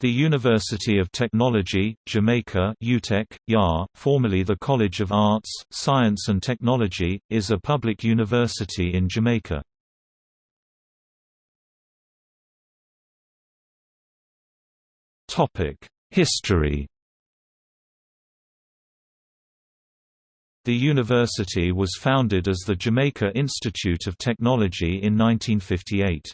The University of Technology, Jamaica UTech, YA, formerly the College of Arts, Science and Technology, is a public university in Jamaica. History The university was founded as the Jamaica Institute of Technology in 1958.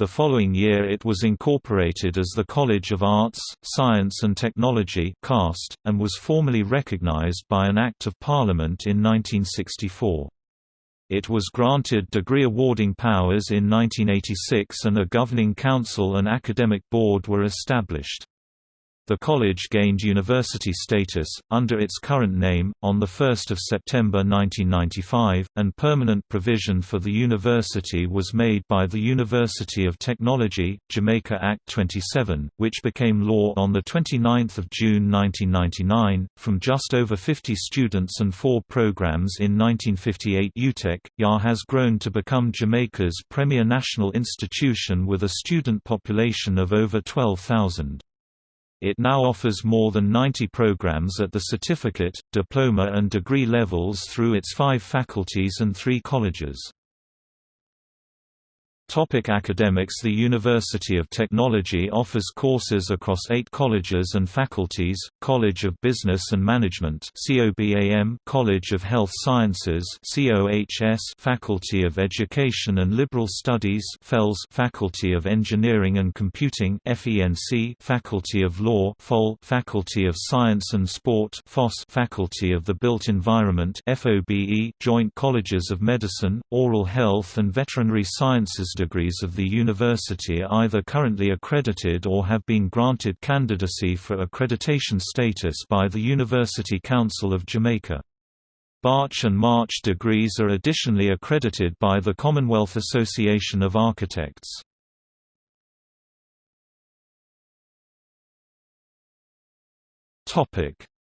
The following year it was incorporated as the College of Arts, Science and Technology CAST, and was formally recognized by an Act of Parliament in 1964. It was granted degree awarding powers in 1986 and a governing council and academic board were established. The college gained university status, under its current name, on 1 September 1995, and permanent provision for the university was made by the University of Technology, Jamaica Act 27, which became law on 29 June 1999. From just over 50 students and four programs in 1958 UTech, has grown to become Jamaica's premier national institution with a student population of over 12,000. It now offers more than 90 programs at the certificate, diploma and degree levels through its five faculties and three colleges. Topic academics The University of Technology offers courses across eight colleges and faculties, College of Business and Management College of Health Sciences Faculty of Education and Liberal Studies Faculty of Engineering and Computing Faculty of Law Faculty of Science and Sport Faculty of the Built Environment Joint Colleges of Medicine, Oral Health and Veterinary Sciences degrees of the university are either currently accredited or have been granted candidacy for accreditation status by the University Council of Jamaica. Bach and MArch degrees are additionally accredited by the Commonwealth Association of Architects.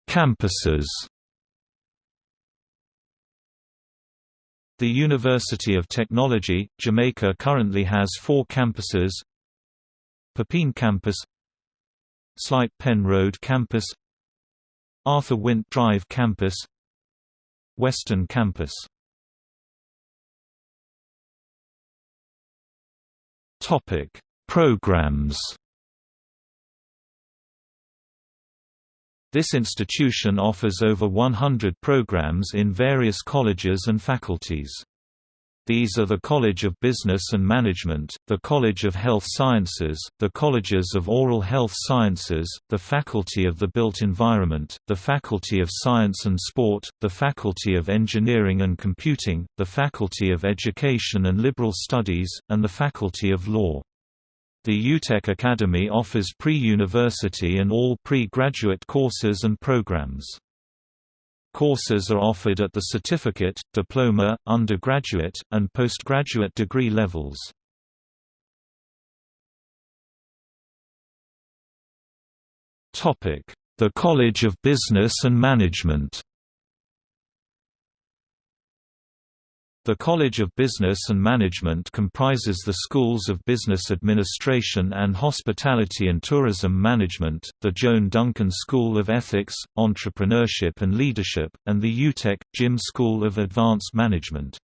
Campuses The University of Technology, Jamaica currently has four campuses. Papine Campus Slipe Pen Road Campus Arthur Wint Drive Campus Western Campus. Programs This institution offers over 100 programs in various colleges and faculties. These are the College of Business and Management, the College of Health Sciences, the Colleges of Oral Health Sciences, the Faculty of the Built Environment, the Faculty of Science and Sport, the Faculty of Engineering and Computing, the Faculty of Education and Liberal Studies, and the Faculty of Law. The UTech Academy offers pre-university and all pre-graduate courses and programs. Courses are offered at the certificate, diploma, undergraduate, and postgraduate degree levels. The College of Business and Management The College of Business and Management comprises the schools of Business Administration and Hospitality and Tourism Management, the Joan Duncan School of Ethics, Entrepreneurship and Leadership, and the UTech, JIM School of Advanced Management.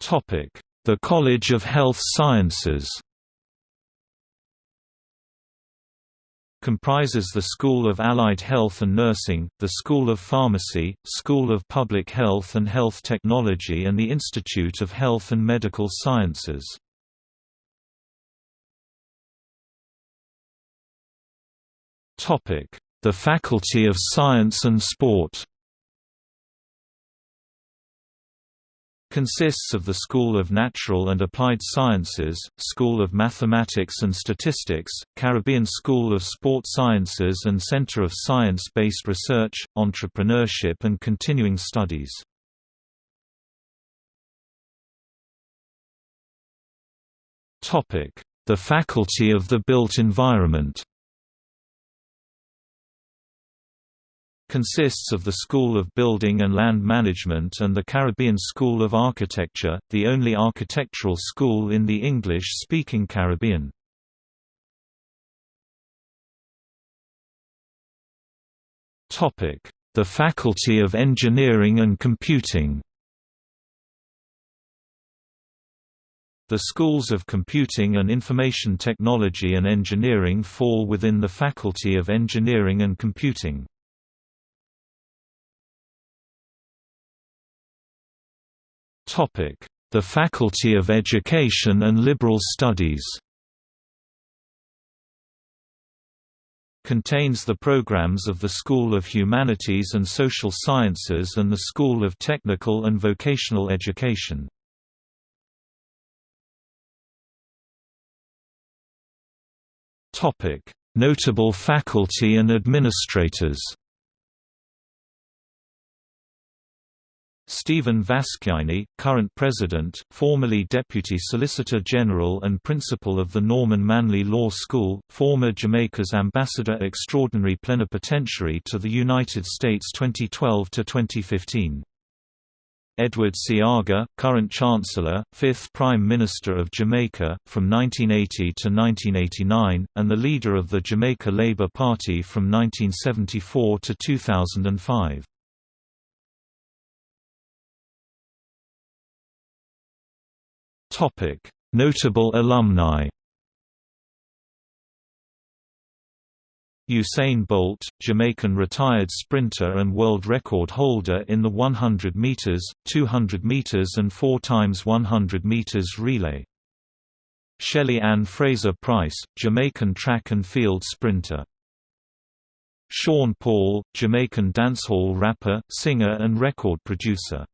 The College of Health Sciences comprises the School of Allied Health and Nursing, the School of Pharmacy, School of Public Health and Health Technology and the Institute of Health and Medical Sciences. The Faculty of Science and Sport consists of the School of Natural and Applied Sciences, School of Mathematics and Statistics, Caribbean School of Sport Sciences and Center of Science-Based Research, Entrepreneurship and Continuing Studies. The Faculty of the Built Environment consists of the School of Building and Land Management and the Caribbean School of Architecture, the only architectural school in the English-speaking Caribbean. The Faculty of Engineering and Computing The schools of Computing and Information Technology and Engineering fall within the Faculty of Engineering and Computing. The Faculty of Education and Liberal Studies contains the programs of the School of Humanities and Social Sciences and the School of Technical and Vocational Education. Notable faculty and administrators Stephen Vasciannie, current President, formerly Deputy Solicitor General and Principal of the Norman Manley Law School, former Jamaica's Ambassador Extraordinary Plenipotentiary to the United States 2012–2015. Edward Seaga, current Chancellor, 5th Prime Minister of Jamaica, from 1980 to 1989, and the leader of the Jamaica Labour Party from 1974 to 2005. Notable alumni Usain Bolt, Jamaican retired sprinter and world record holder in the 100 meters, 200 meters and 4 times 100 meters relay. Shelly Ann Fraser Pryce, Jamaican track and field sprinter. Sean Paul, Jamaican dancehall rapper, singer and record producer.